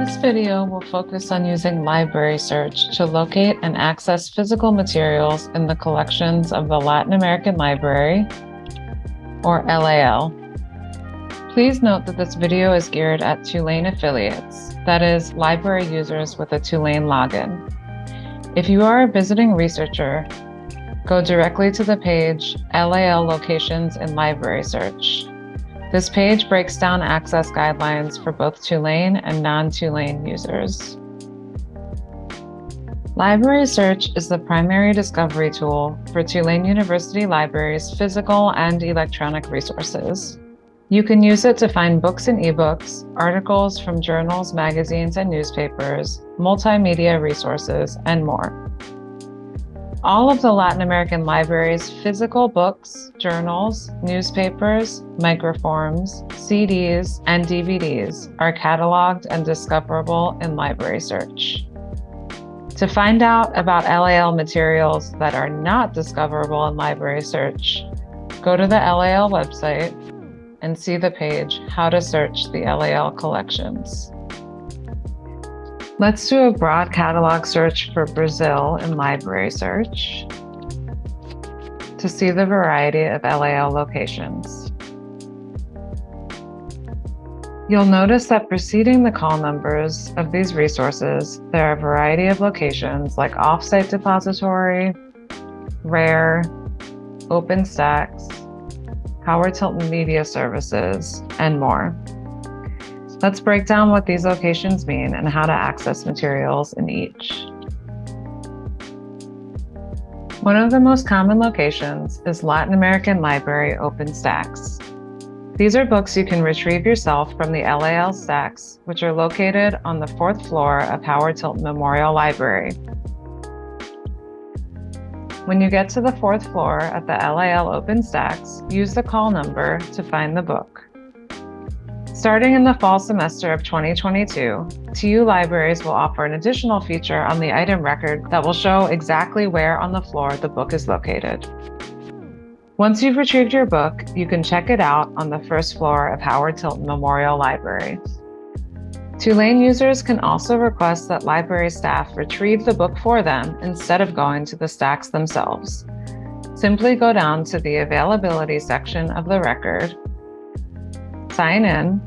This video will focus on using library search to locate and access physical materials in the collections of the Latin American Library, or LAL. Please note that this video is geared at Tulane affiliates, that is, library users with a Tulane login. If you are a visiting researcher, go directly to the page LAL Locations in Library Search. This page breaks down access guidelines for both Tulane and non-Tulane users. Library Search is the primary discovery tool for Tulane University Library's physical and electronic resources. You can use it to find books and ebooks, articles from journals, magazines, and newspapers, multimedia resources, and more. All of the Latin American Library's physical books, journals, newspapers, microforms, CDs, and DVDs are cataloged and discoverable in Library Search. To find out about LAL materials that are not discoverable in Library Search, go to the LAL website and see the page How to Search the LAL Collections. Let's do a broad catalog search for Brazil in library search to see the variety of LAL locations. You'll notice that preceding the call numbers of these resources, there are a variety of locations like Offsite Depository, RARE, Open Stacks, Howard Tilton Media Services, and more. Let's break down what these locations mean and how to access materials in each. One of the most common locations is Latin American Library Open Stacks. These are books you can retrieve yourself from the LAL stacks, which are located on the fourth floor of Howard Tilton Memorial Library. When you get to the fourth floor at the LAL Open Stacks, use the call number to find the book. Starting in the fall semester of 2022, TU Libraries will offer an additional feature on the item record that will show exactly where on the floor the book is located. Once you've retrieved your book, you can check it out on the first floor of Howard Tilton Memorial Library. Tulane users can also request that library staff retrieve the book for them instead of going to the stacks themselves. Simply go down to the availability section of the record sign in.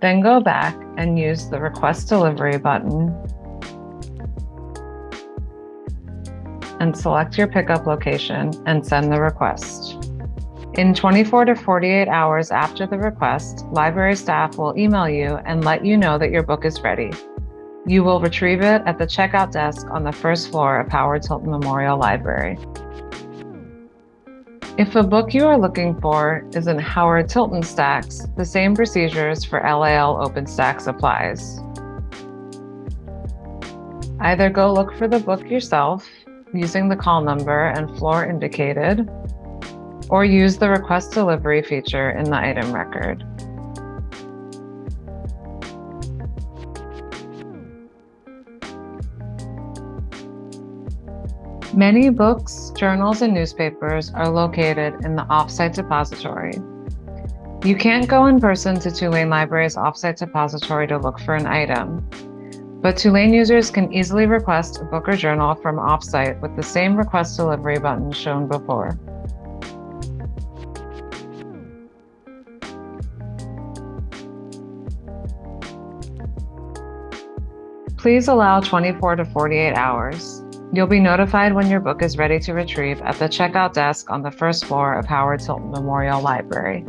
Then go back and use the request delivery button and select your pickup location and send the request. In 24 to 48 hours after the request, library staff will email you and let you know that your book is ready. You will retrieve it at the checkout desk on the first floor of Howard Tilton Memorial Library. If a book you are looking for is in Howard Tilton stacks, the same procedures for LAL Open Stacks applies. Either go look for the book yourself using the call number and floor indicated, or use the request delivery feature in the item record. Many books, journals, and newspapers are located in the offsite depository. You can't go in person to Tulane Library's offsite depository to look for an item, but Tulane users can easily request a book or journal from offsite with the same request delivery button shown before. Please allow 24 to 48 hours. You'll be notified when your book is ready to retrieve at the checkout desk on the first floor of Howard Tilton Memorial Library.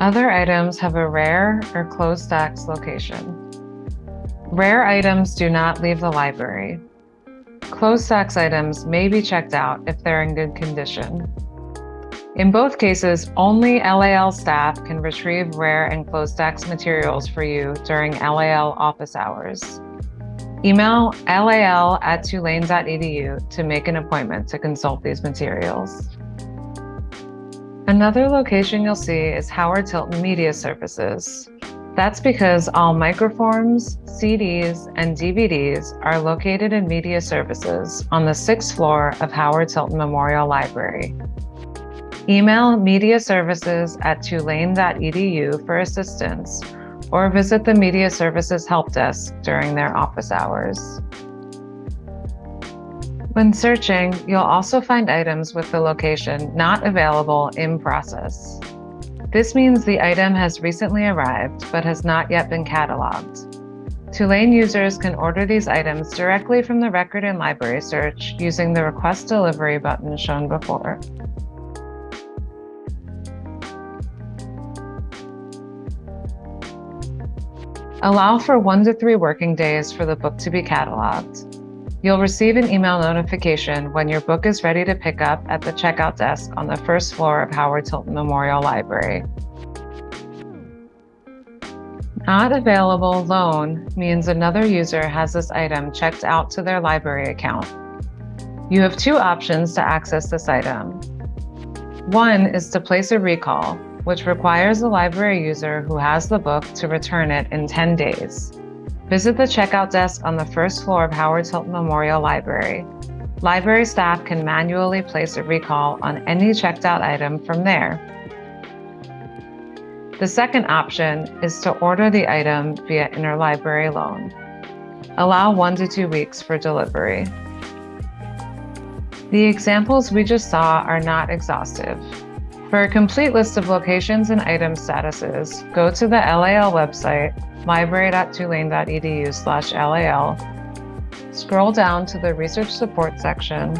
Other items have a rare or closed stacks location. Rare items do not leave the library. Closed stacks items may be checked out if they're in good condition. In both cases, only LAL staff can retrieve rare and closed stacks materials for you during LAL office hours. Email lal at tulane.edu to make an appointment to consult these materials. Another location you'll see is Howard Tilton Media Services. That's because all microforms, CDs, and DVDs are located in Media Services on the sixth floor of Howard Tilton Memorial Library. Email mediaservices at tulane.edu for assistance or visit the Media Services Help Desk during their office hours. When searching, you'll also find items with the location not available in process. This means the item has recently arrived but has not yet been cataloged. Tulane users can order these items directly from the record and library search using the Request Delivery button shown before. Allow for one to three working days for the book to be cataloged. You'll receive an email notification when your book is ready to pick up at the checkout desk on the first floor of Howard Tilton Memorial Library. Not available loan means another user has this item checked out to their library account. You have two options to access this item. One is to place a recall, which requires the library user who has the book to return it in 10 days. Visit the checkout desk on the first floor of Howard Tilton Memorial Library. Library staff can manually place a recall on any checked out item from there. The second option is to order the item via interlibrary loan. Allow one to two weeks for delivery. The examples we just saw are not exhaustive. For a complete list of locations and item statuses, go to the LAL website library.tulane.edu slash LAL, scroll down to the Research Support section,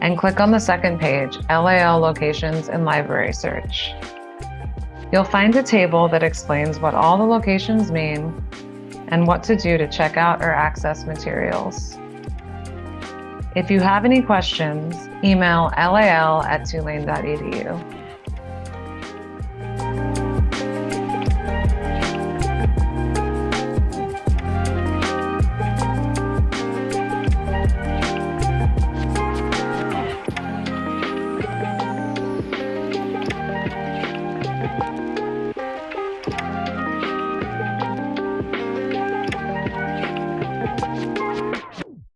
and click on the second page, LAL Locations and Library Search. You'll find a table that explains what all the locations mean and what to do to check out or access materials. If you have any questions, email lal at tulane.edu.